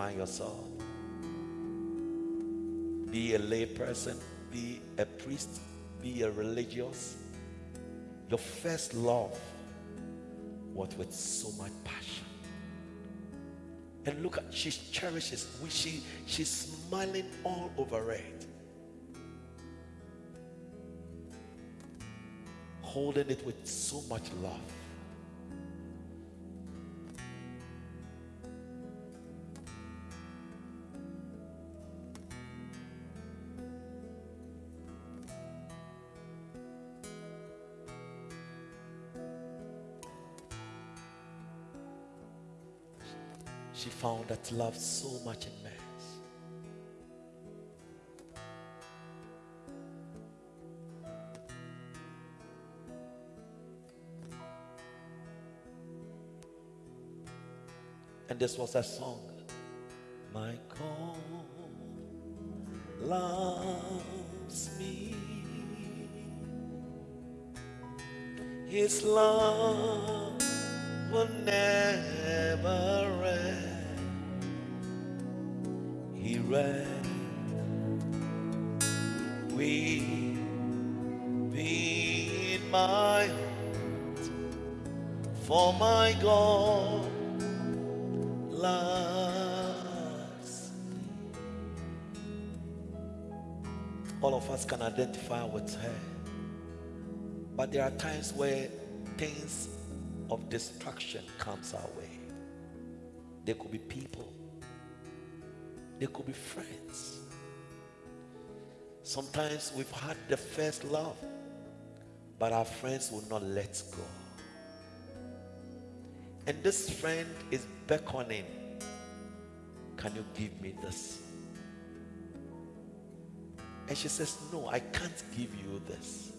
find yourself. Be a lay person, be a priest, be a religious. Your first love was with so much passion. And look at she cherishes she she's smiling all over it. Holding it with so much love. She found that love so much in mess. And this was a song. My God loves me. His love will never end. Ran. We be in my heart, for my God loves. All of us can identify with her. But there are times where things of destruction comes our way. There could be people. There could be friends. Sometimes we've had the first love, but our friends will not let go. And this friend is beckoning. Can you give me this? And she says, No, I can't give you this.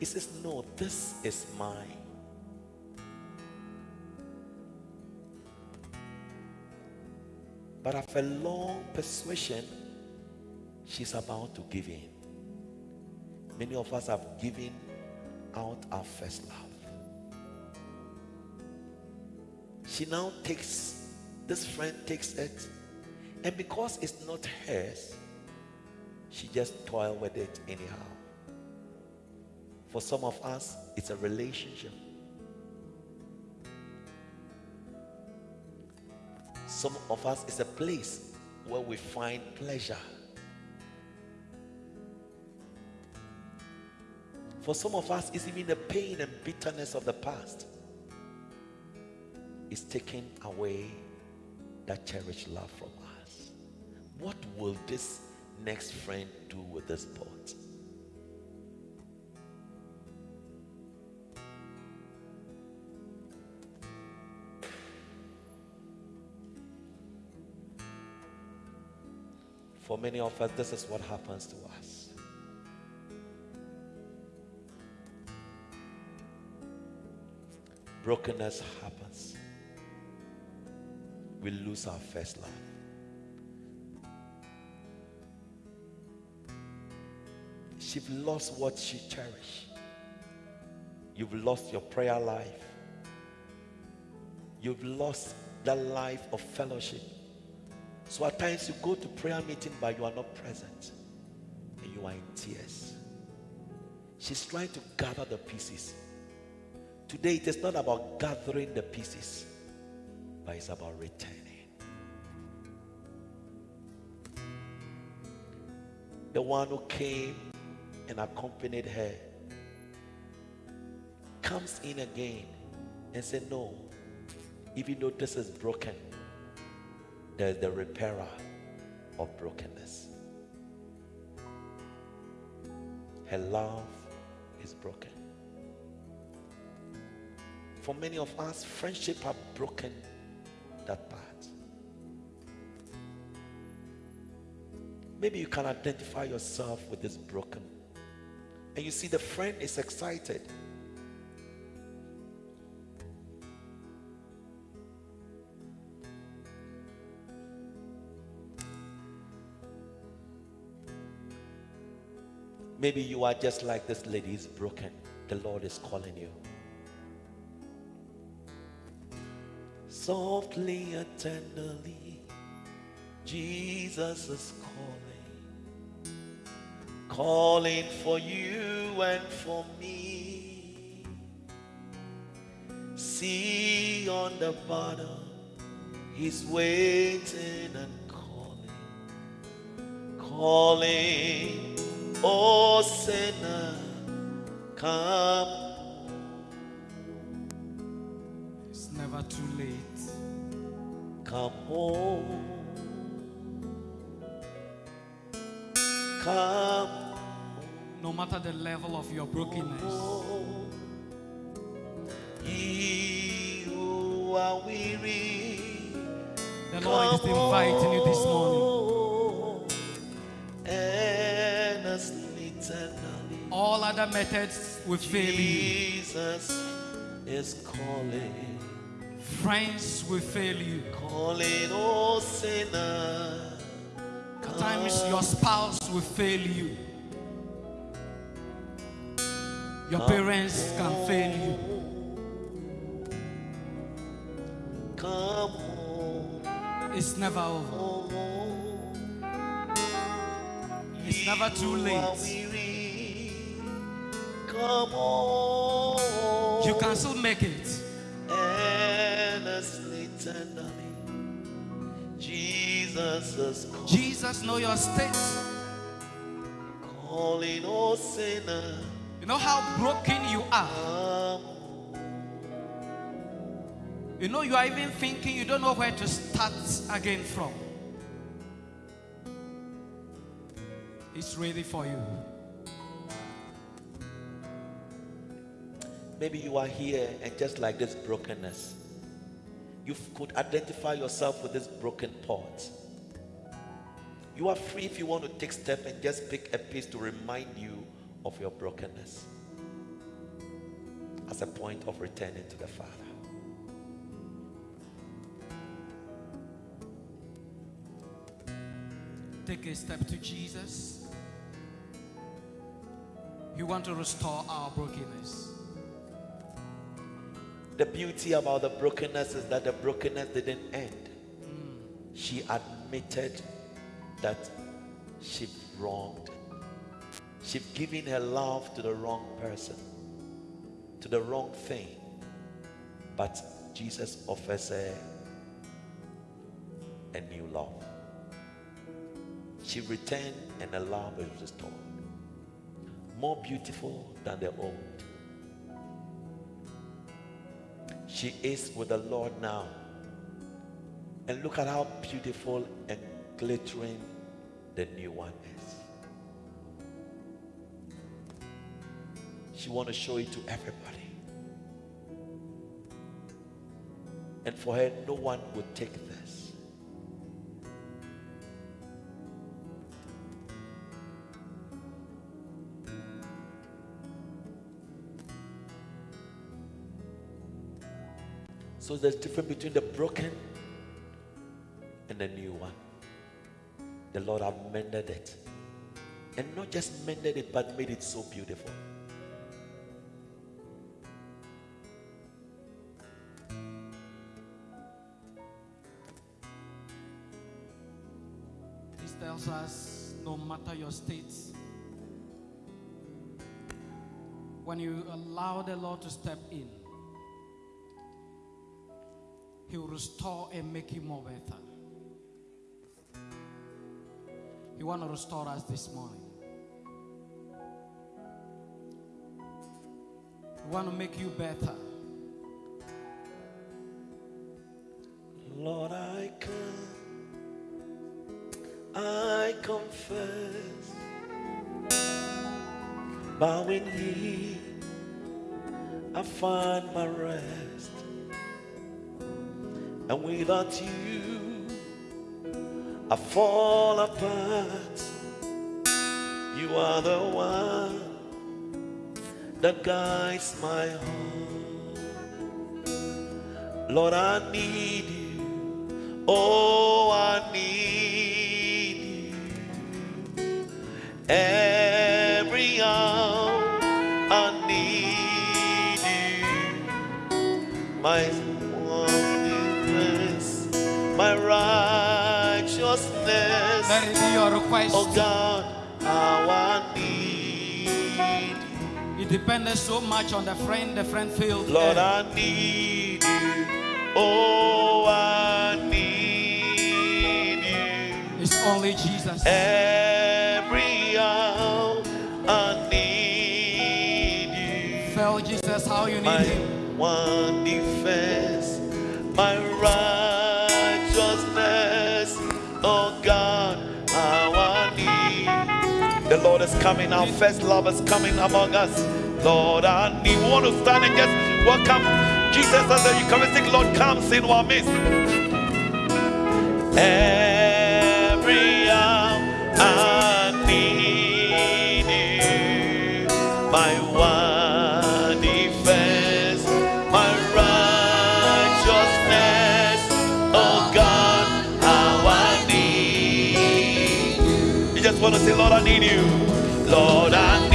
He says, No, this is mine. But after long persuasion, she's about to give in. Many of us have given out our first love. She now takes, this friend takes it, and because it's not hers, she just toil with it anyhow. For some of us, it's a relationship. Some of us, it's a place where we find pleasure. For some of us, it's even the pain and bitterness of the past. Is taking away that cherished love from us. What will this next friend do with this pot? For many of us, this is what happens to us. Brokenness happens. We lose our first love. She's lost what she cherished. You've lost your prayer life. You've lost that life of fellowship. So at times you go to prayer meeting, but you are not present. And you are in tears. She's trying to gather the pieces. Today it is not about gathering the pieces, but it's about returning. The one who came and accompanied her comes in again and said, No, even though this is broken, there's the repairer of brokenness. Her love is broken. For many of us, friendship have broken that part. Maybe you can identify yourself with this broken. And you see the friend is excited. Maybe you are just like this lady is broken. The Lord is calling you. Softly and tenderly, Jesus is calling, calling for you and for me. See on the bottom, He's waiting and calling, calling, oh sinner, come It's never too late. Come home. Come No matter the level of your brokenness, who are weary. the Lord is inviting you this morning. All other methods will fail you. Jesus is calling, Friends will fail you. calling, oh sinner. At times your spouse will fail you. Your parents can fail you. Come home. It's never over. It's never too late. Weary. Come on. You can still make it. earnestly, tenderly. Jesus is Jesus know your state. calling, sinner. You know how broken you are. You know you are even thinking you don't know where to start again from. It's ready for you. Maybe you are here and just like this brokenness, you could identify yourself with this broken part. You are free if you want to take step and just pick a piece to remind you of your brokenness as a point of returning to the Father. Take a step to Jesus. You want to restore our brokenness. The beauty about the brokenness is that the brokenness didn't end. She admitted that she wronged. She'd given her love to the wrong person, to the wrong thing. But Jesus offers her a new love. She returned and her love was restored. More beautiful than the old. She is with the Lord now. And look at how beautiful and glittering the new one is. She want to show it to everybody. And for her, no one would take this. So there's a difference between the broken and the new one. The Lord have mended it. And not just mended it, but made it so beautiful. This tells us no matter your state, when you allow the Lord to step in, He will restore and make you more better. He want to restore us this morning. He want to make you better. Lord, I come, I confess, bowing knee, I find my rest, and without you, I fall apart. You are the one that guides my heart. Lord, I need you. Oh, I need you. Every hour I need you. My righteousness. Let it be your request. Oh God, how I need It depended so much on the friend the friend failed. Lord, I need you. Oh, I need you. it's only Jesus. Every Lord is coming. Our first love is coming among us. Lord, I need. We want to stand and just welcome Jesus as the Eucharistic Lord comes in our midst. Every just want to say, Lord, I need you. Lord, I